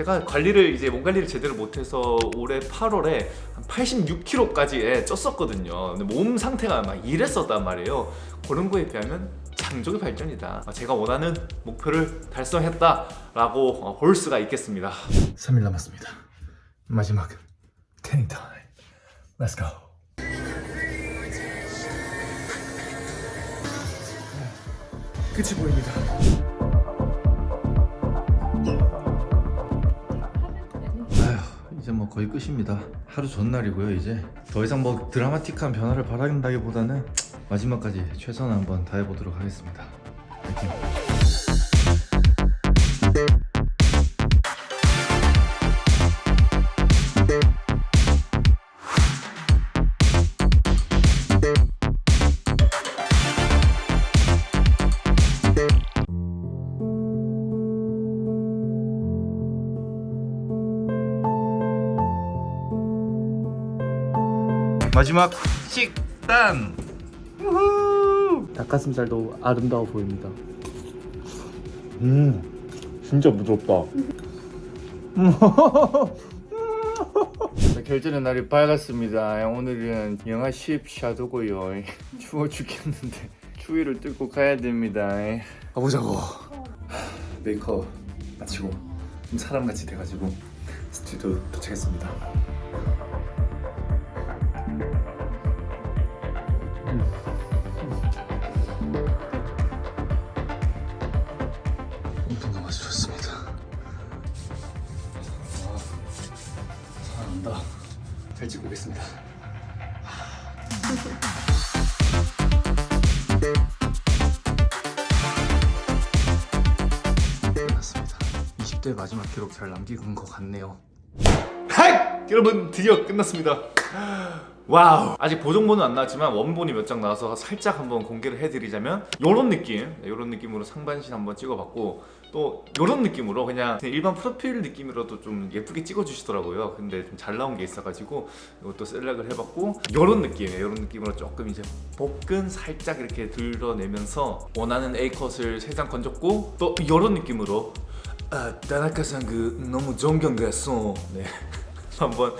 제가 관리를 이제 몸 관리를 제대로 못해서 올해 8월에 한 86kg까지 쪘었거든요. 근데 몸 상태가 막 이랬었단 말이에요. 그런 거에 비하면 장족의 발전이다. 아, 제가 원하는 목표를 달성했다 라고 어, 볼 수가 있겠습니다. 3일 남았습니다. 마지막 태닝 타임. Let's go. 끝이 보입니다. 뭐 거의 끝입니다. 하루 전날이고요 이제. 더 이상 뭐 드라마틱한 변화를 바란다기보다는 마지막까지 최선을 한번 다해보도록 하겠습니다. 파이팅 마지막 식단 닭가슴살도 아름다워 보입니다. 음, 진짜 부드럽다. 결제는 날이 밝았습니다. 오늘은 영하 10 샤도고요. 추워 죽겠는데 추위를 뚫고 가야 됩니다. 가보자고. 메이크업 마치고 좀 사람같이 돼가지고 스튜디오 도착했습니다. 엄청 마주쳤습니다. 사랑한다. 잘 찍고 오겠습니다. 끝났습니다. 20대 마지막 기록 잘 남기는 것 같네요. Hi! 여러분 드디어 끝났습니다. Wow. 아직 보정본은 안 나왔지만 원본이 몇 장 나와서 살짝 한번 공개를 해드리자면 요런 느낌. 요런 느낌으로 상반신 한번 찍어봤고 또 요런 느낌으로 그냥 일반 프로필 느낌으로도 좀 예쁘게 찍어주시더라고요. 근데 좀 잘 나온 게 있어가지고 이것도 select을 해봤고 요런 느낌 요런 느낌으로 조금 이제 복근 살짝 이렇게 드러내면서 원하는 A컷을 3장 건졌고 또 요런 느낌으로 아, 다나카상 그 너무 존경됐어 네. 한번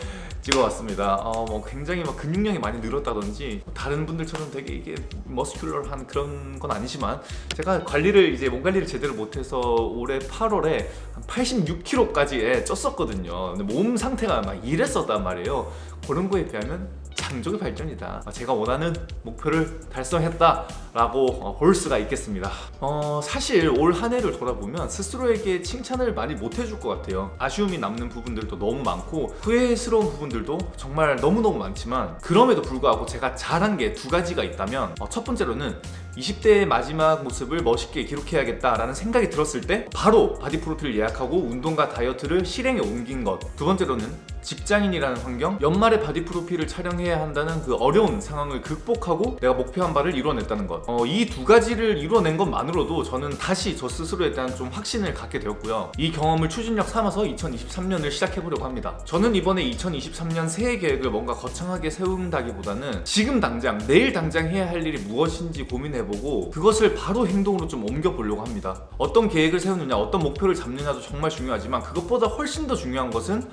찍어왔습니다. 어, 뭐 굉장히 막 근육량이 많이 늘었다든지 다른 분들처럼 되게 이게 머스큘러한 그런 건 아니지만 제가 관리를 이제 몸 관리를 제대로 못해서 올해 8월에 한 86kg까지 쪘었거든요. 근데 몸 상태가 막 이랬었단 말이에요. 그런 거에 비하면 장족의 발전이다. 아, 제가 원하는 목표를 달성했다 라고 어, 볼 수가 있겠습니다. 어, 사실 올 한 해를 돌아보면 스스로에게 칭찬을 많이 못 해줄 것 같아요. 아쉬움이 남는 부분들도 너무 많고 후회스러운 부분들도 정말 너무너무 많지만 그럼에도 불구하고 제가 잘한 게 두 가지가 있다면 어, 첫 번째로는 20대의 마지막 모습을 멋있게 기록해야겠다라는 생각이 들었을 때 바로 바디 프로필 예약하고 운동과 다이어트를 실행에 옮긴 것 두 번째로는 직장인이라는 환경 연말에 바디 프로필을 촬영해야 한다는 그 어려운 상황을 극복하고 내가 목표한 바를 이뤄냈다는 것 어, 이 두 가지를 이뤄낸 것만으로도 저는 다시 저 스스로에 대한 좀 확신을 갖게 되었고요. 이 경험을 추진력 삼아서 2023년을 시작해보려고 합니다. 저는 이번에 2023년 새해 계획을 뭔가 거창하게 세운다기보다는 지금 당장 내일 당장 해야 할 일이 무엇인지 고민해보고 그것을 바로 행동으로 좀 옮겨보려고 합니다. 어떤 계획을 세우느냐 어떤 목표를 잡느냐도 정말 중요하지만 그것보다 훨씬 더 중요한 것은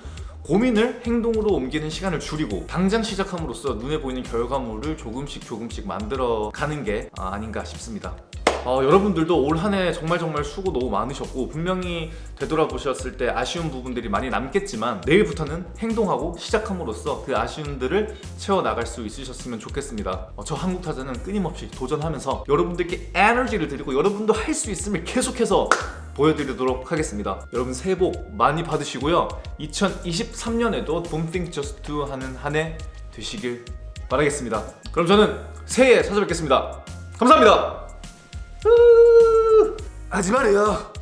고민을 행동으로 옮기는 시간을 줄이고 당장 시작함으로써 눈에 보이는 결과물을 조금씩 조금씩 만들어 가는 게 아, 아닌가 싶습니다. 어, 여러분들도 올 한 해 정말 정말 수고 너무 많으셨고 분명히 되돌아보셨을 때 아쉬운 부분들이 많이 남겠지만 내일부터는 행동하고 시작함으로써 그 아쉬움들을 채워나갈 수 있으셨으면 좋겠습니다. 어, 저 한국타자는 끊임없이 도전하면서 여러분들께 에너지를 드리고 여러분도 할 수 있음을 계속해서 보여드리도록 하겠습니다. 여러분 새해 복 많이 받으시고요. 2023년에도 Don't Think Just Do 하는 한 해 되시길 바라겠습니다. 그럼 저는 새해에 찾아뵙겠습니다. 감사합니다. 하지 말아요